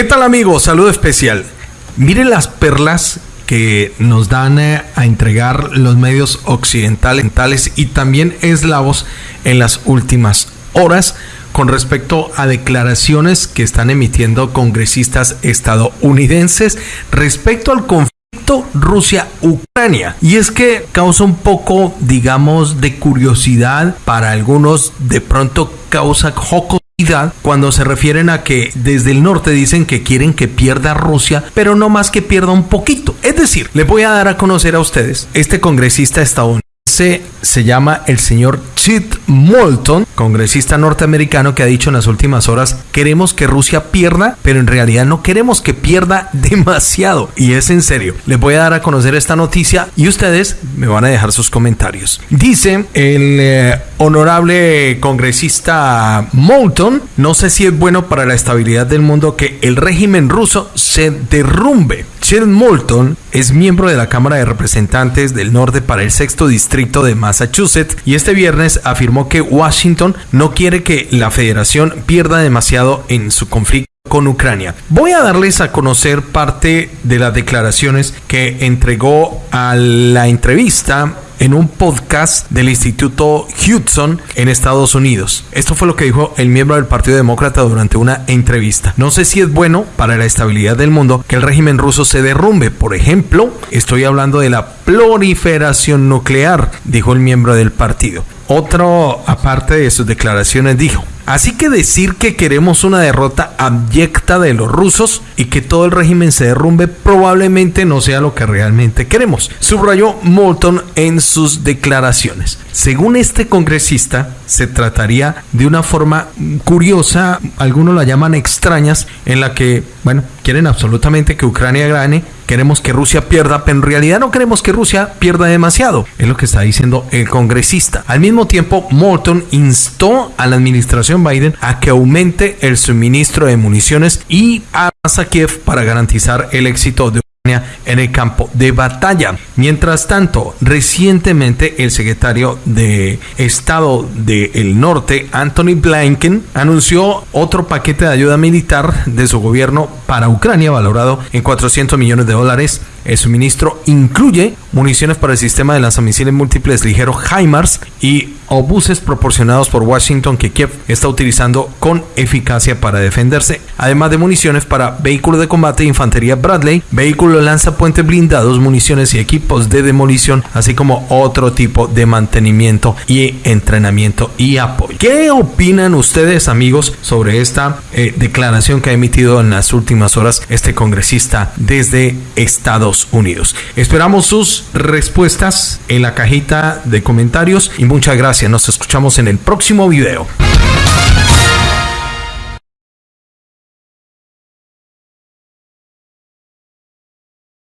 ¿Qué tal amigos? Saludo especial. Miren las perlas que nos dan eh, a entregar los medios occidentales y también eslavos en las últimas horas con respecto a declaraciones que están emitiendo congresistas estadounidenses respecto al conflicto Rusia-Ucrania. Y es que causa un poco, digamos, de curiosidad para algunos, de pronto causa joco cuando se refieren a que desde el norte dicen que quieren que pierda Rusia, pero no más que pierda un poquito. Es decir, les voy a dar a conocer a ustedes este congresista estadounidense se llama el señor Chit Moulton, congresista norteamericano que ha dicho en las últimas horas, queremos que Rusia pierda, pero en realidad no queremos que pierda demasiado. Y es en serio. Les voy a dar a conocer esta noticia y ustedes me van a dejar sus comentarios. Dice el eh, honorable congresista Moulton, no sé si es bueno para la estabilidad del mundo que el régimen ruso se derrumbe. Sheldon Moulton es miembro de la Cámara de Representantes del Norte para el sexto distrito de Massachusetts y este viernes afirmó que Washington no quiere que la federación pierda demasiado en su conflicto con Ucrania. Voy a darles a conocer parte de las declaraciones que entregó a la entrevista en un podcast del Instituto Hudson en Estados Unidos. Esto fue lo que dijo el miembro del Partido Demócrata durante una entrevista. No sé si es bueno para la estabilidad del mundo que el régimen ruso se derrumbe. Por ejemplo, estoy hablando de la proliferación nuclear, dijo el miembro del partido. Otro, aparte de sus declaraciones, dijo, Así que decir que queremos una derrota abyecta de los rusos y que todo el régimen se derrumbe probablemente no sea lo que realmente queremos, subrayó Moulton en sus declaraciones. Según este congresista, se trataría de una forma curiosa, algunos la llaman extrañas, en la que, bueno, quieren absolutamente que Ucrania gane, queremos que Rusia pierda, pero en realidad no queremos que Rusia pierda demasiado, es lo que está diciendo el congresista. Al mismo tiempo, Moulton instó a la administración Biden a que aumente el suministro de municiones y armas a Kiev para garantizar el éxito de en el campo de batalla. Mientras tanto, recientemente el secretario de Estado del Norte, Anthony Blinken, anunció otro paquete de ayuda militar de su gobierno para Ucrania valorado en 400 millones de dólares. El suministro incluye municiones para el sistema de lanzamisiles múltiples ligeros HIMARS y obuses proporcionados por Washington que Kiev está utilizando con eficacia para defenderse, además de municiones para vehículos de combate e infantería Bradley, vehículos lanzapuentes blindados, municiones y equipos de demolición, así como otro tipo de mantenimiento y entrenamiento y apoyo. ¿Qué opinan ustedes amigos sobre esta eh, declaración que ha emitido en las últimas horas este congresista desde Estados Unidos? Esperamos sus respuestas en la cajita de comentarios y muchas nos escuchamos en el próximo video.